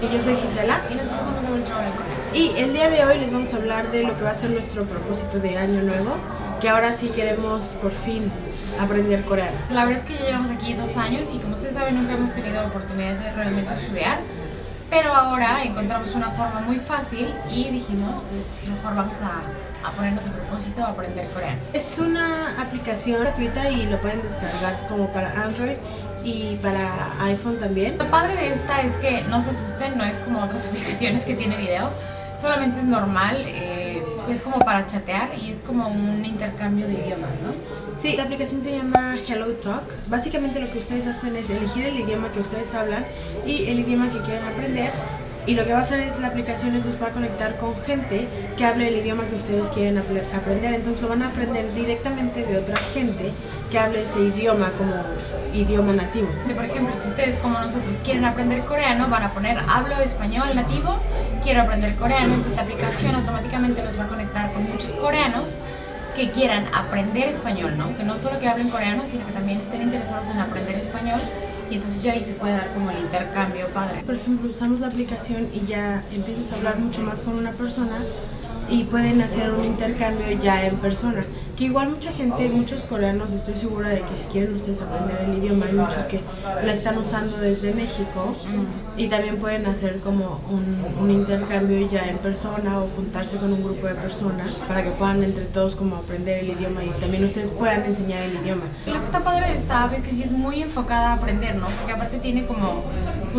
Yo soy Gisela. Y nosotros somos de Y el día de hoy les vamos a hablar de lo que va a ser nuestro propósito de año nuevo, que ahora sí queremos por fin aprender coreano. La verdad es que ya llevamos aquí dos años y como ustedes saben nunca hemos tenido oportunidad de realmente estudiar. Pero ahora encontramos una forma muy fácil y dijimos, pues mejor vamos a, a ponernos de propósito a aprender coreano. Es una aplicación gratuita y lo pueden descargar como para Android y para iPhone también. Lo padre de esta es que no se asusten, no es como otras aplicaciones que tiene video, solamente es normal, eh, es como para chatear y es como un intercambio de idiomas, ¿no? Sí, la aplicación se llama Hello Talk. Básicamente lo que ustedes hacen es elegir el idioma que ustedes hablan y el idioma que quieren aprender y lo que va a hacer es la aplicación es los va a conectar con gente que hable el idioma que ustedes quieren aprender. Entonces lo van a aprender directamente de otra gente que hable ese idioma como idioma nativo. Por ejemplo, si ustedes como nosotros quieren aprender coreano, van a poner hablo español nativo, quiero aprender coreano, entonces la aplicación automáticamente los va a conectar con muchos coreanos que quieran aprender español, ¿no? Que no solo que hablen coreano, sino que también estén interesados en aprender español y entonces ya ahí se puede dar como el intercambio padre. Por ejemplo, usamos la aplicación y ya empiezas a hablar mucho más con una persona y pueden hacer un intercambio ya en persona. Que igual mucha gente, muchos coreanos, estoy segura de que si quieren ustedes aprender el idioma, hay muchos que la están usando desde México y también pueden hacer como un, intercambio ya en persona o juntarse con un grupo de personas para que puedan entre todos como aprender el idioma y también ustedes puedan enseñar el idioma. Lo que está padre de esta app es que sí es muy enfocada a aprender, ¿no? Porque aparte tiene como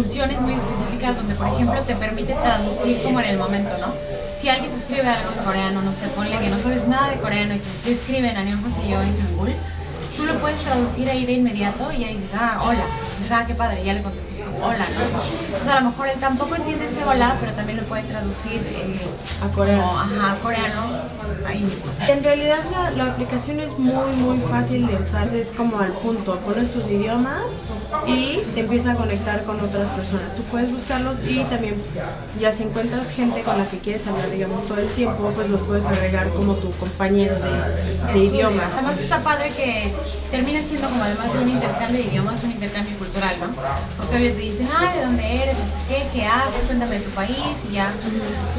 funciones muy específicas donde por ejemplo te permite traducir como en el momento, ¿no? si alguien te escribe algo en coreano, no sé, ponle que no sabes nada de coreano y te escriben a Neon Castillo en Hangul, tú lo puedes traducir ahí de inmediato y ahí dices, ah, hola, ah, qué padre, ya le contestas como hola, ¿no? Entonces a lo mejor él tampoco entiende ese hola, pero también lo puede traducir eh, a coreano. Como, ajá, coreano, ahí mismo. En realidad la, la, aplicación es muy, muy fácil de usar, es como al punto, pones tus idiomas y te empieza a conectar con otras personas. Tú puedes buscarlos y también ya si encuentras gente con la que quieres hablar, digamos, todo el tiempo, pues los puedes agregar como tu compañero de, de idiomas. Además está padre que termina siendo como además de un intercambio de idiomas, un intercambio cultural, ¿no? Porque te dicen, ah, ¿de dónde eres? Qué, ¿qué haces? Cuéntame de tu país y ya.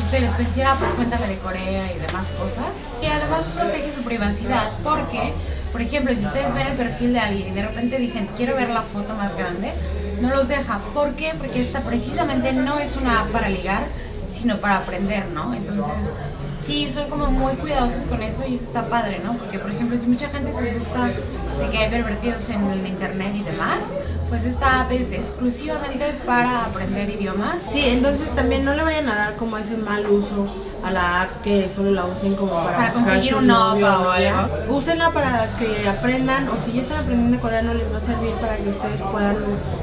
Ustedes pues ah, pues cuéntame de Corea y demás cosas. Y además protege su privacidad porque por ejemplo, si ustedes ven el perfil de alguien y de repente dicen, quiero ver la foto más grande, no los deja. ¿Por qué? Porque esta precisamente no es una app para ligar, sino para aprender, ¿no? Entonces, sí, son como muy cuidadosos con eso y eso está padre, ¿no? Porque, por ejemplo, si mucha gente se asusta de que hay pervertidos en el internet y demás, pues esta app es exclusivamente para aprender idiomas. Sí, entonces también no le vayan a dar como ese mal uso a la app que solo la usen como para, para conseguir un novio o algo. Úsenla para que aprendan o si ya están aprendiendo coreano les va a servir para que ustedes puedan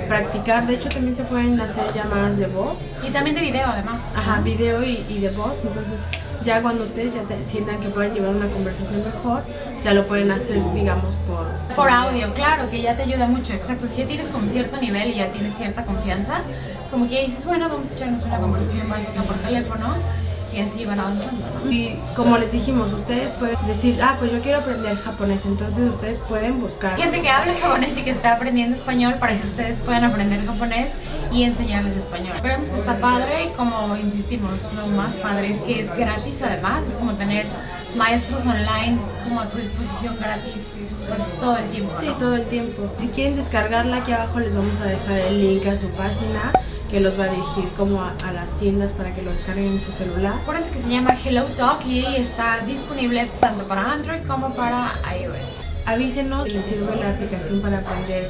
practicar. De hecho también se pueden hacer llamadas de voz. Y también de video además. Ajá, video y, y de voz. Entonces ya cuando ustedes ya sientan que pueden llevar una conversación mejor, ya lo pueden hacer, digamos, por... Por audio, claro, que ya te ayuda mucho, exacto. Si ya tienes como cierto nivel y ya tienes cierta confianza, como que dices, bueno, vamos a echarnos una conversación básica por teléfono y así van avanzando. Y como les dijimos, ustedes pueden decir, ah, pues yo quiero aprender japonés, entonces ustedes pueden buscar. Gente que habla japonés y que está aprendiendo español para que ustedes puedan aprender japonés y enseñarles español. Creemos que está padre como insistimos, lo más padre es que es gratis además, es como tener maestros online como a tu disposición gratis pues todo el tiempo. Sí, todo el tiempo. Si quieren descargarla aquí abajo les vamos a dejar el link a su página que los va a dirigir como a, las tiendas para que lo descarguen en su celular. Acuérdense que se llama Hello Talk y está disponible tanto para Android como para iOS. Avísenos si les sirve la aplicación para aprender,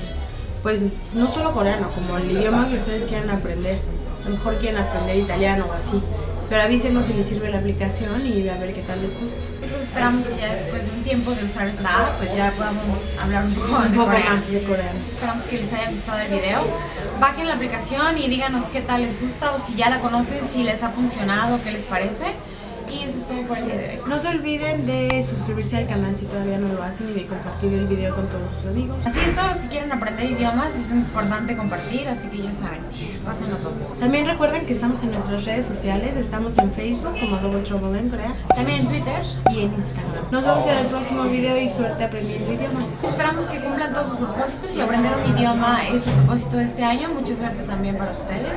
pues no solo coreano, como el idioma que ustedes quieran aprender. A lo mejor quieren aprender italiano o así. Pero avísenos si les sirve la aplicación y a ver qué tal les gusta. Entonces esperamos que ya después de un tiempo de usar esta app, pues ya podamos hablar un poco, un de, poco coreano. más de coreano. Esperamos que les haya gustado el video. Bajen la aplicación y díganos qué tal les gusta o si ya la conocen, si les ha funcionado, qué les parece. Y eso es todo por el día de hoy. No se olviden de suscribirse al canal si todavía no lo hacen y de compartir el video con todos sus amigos. Así es, todos los que quieren aprender idiomas es importante compartir, así que ya saben, pásenlo todos. También recuerden que estamos en nuestras redes sociales, estamos en Facebook como Double Trouble en Corea. También en Twitter y en Instagram. Nos vemos en el próximo video y suerte aprendiendo idiomas. Esperamos que cumplan todos sus propósitos y aprender un idioma es su propósito de este año. Mucha suerte también para ustedes.